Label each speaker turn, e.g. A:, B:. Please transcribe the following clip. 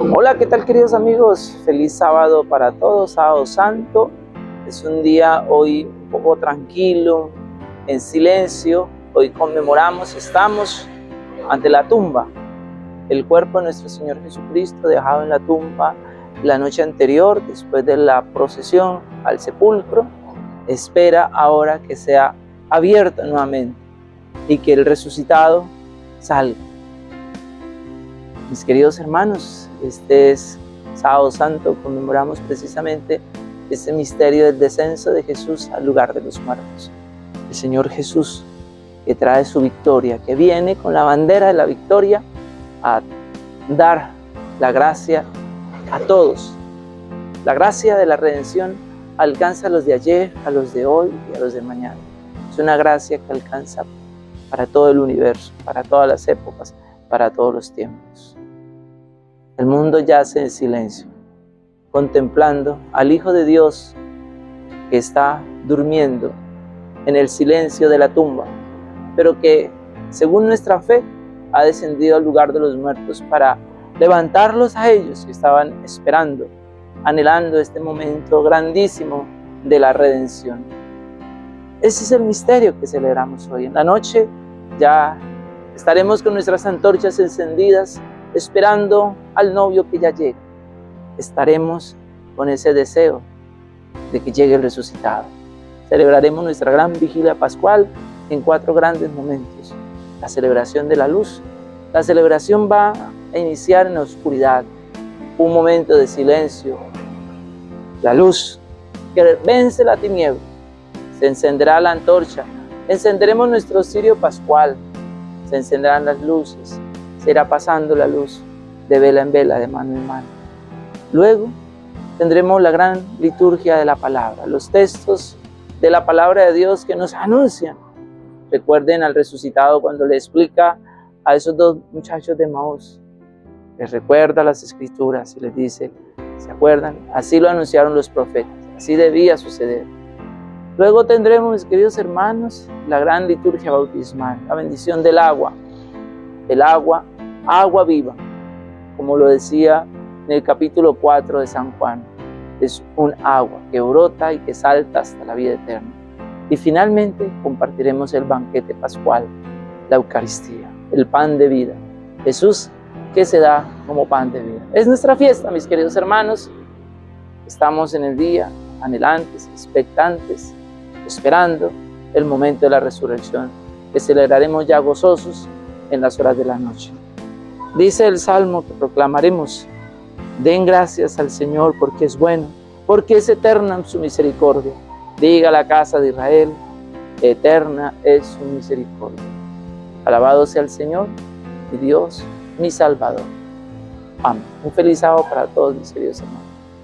A: Hola, ¿qué tal queridos amigos? Feliz sábado para todos, sábado santo. Es un día hoy un poco tranquilo, en silencio. Hoy conmemoramos, estamos ante la tumba. El cuerpo de nuestro Señor Jesucristo dejado en la tumba la noche anterior, después de la procesión al sepulcro, espera ahora que sea abierta nuevamente y que el resucitado salga. Mis queridos hermanos, este es sábado santo, conmemoramos precisamente este misterio del descenso de Jesús al lugar de los muertos. El Señor Jesús que trae su victoria, que viene con la bandera de la victoria a dar la gracia a todos. La gracia de la redención alcanza a los de ayer, a los de hoy y a los de mañana. Es una gracia que alcanza para todo el universo, para todas las épocas, para todos los tiempos. El mundo yace en silencio, contemplando al Hijo de Dios que está durmiendo en el silencio de la tumba, pero que, según nuestra fe, ha descendido al lugar de los muertos para levantarlos a ellos que estaban esperando, anhelando este momento grandísimo de la redención. Ese es el misterio que celebramos hoy. En la noche ya estaremos con nuestras antorchas encendidas, esperando al novio que ya llega. Estaremos con ese deseo de que llegue el resucitado. Celebraremos nuestra gran vigilia pascual en cuatro grandes momentos. La celebración de la luz. La celebración va a iniciar en la oscuridad, un momento de silencio. La luz que vence la tiniebla. Se encenderá la antorcha. Encenderemos nuestro cirio pascual. Se encenderán las luces. Se irá pasando la luz de vela en vela, de mano en mano. Luego tendremos la gran liturgia de la palabra, los textos de la palabra de Dios que nos anuncian. Recuerden al resucitado cuando le explica a esos dos muchachos de Maús, les recuerda las escrituras y les dice, ¿se acuerdan? Así lo anunciaron los profetas, así debía suceder. Luego tendremos, mis queridos hermanos, la gran liturgia bautismal, la bendición del agua. El agua, agua viva, como lo decía en el capítulo 4 de San Juan. Es un agua que brota y que salta hasta la vida eterna. Y finalmente compartiremos el banquete pascual, la Eucaristía, el pan de vida. Jesús que se da como pan de vida. Es nuestra fiesta, mis queridos hermanos. Estamos en el día anhelantes, expectantes, esperando el momento de la resurrección, que celebraremos ya gozosos en las horas de la noche. Dice el Salmo que proclamaremos, den gracias al Señor porque es bueno, porque es eterna su misericordia. Diga la casa de Israel, eterna es su misericordia. Alabado sea el Señor y Dios mi Salvador. Amén. Un feliz sábado para todos mis queridos hermanos.